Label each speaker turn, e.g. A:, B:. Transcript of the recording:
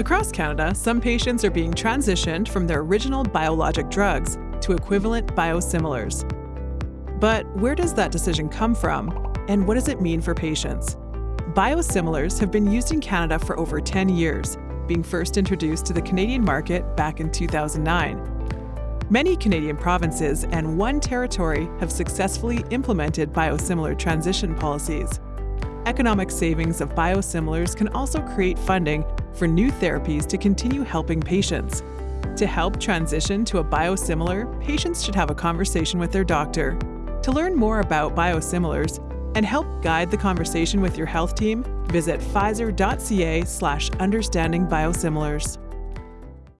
A: Across Canada, some patients are being transitioned from their original biologic drugs to equivalent biosimilars. But where does that decision come from, and what does it mean for patients? Biosimilars have been used in Canada for over 10 years, being first introduced to the Canadian market back in 2009. Many Canadian provinces and one territory have successfully implemented biosimilar transition policies. Economic savings of biosimilars can also create funding for new therapies to continue helping patients. To help transition to a biosimilar, patients should have a conversation with their doctor. To learn more about biosimilars and help guide the conversation with your health team, visit pfizer.ca slash understanding biosimilars.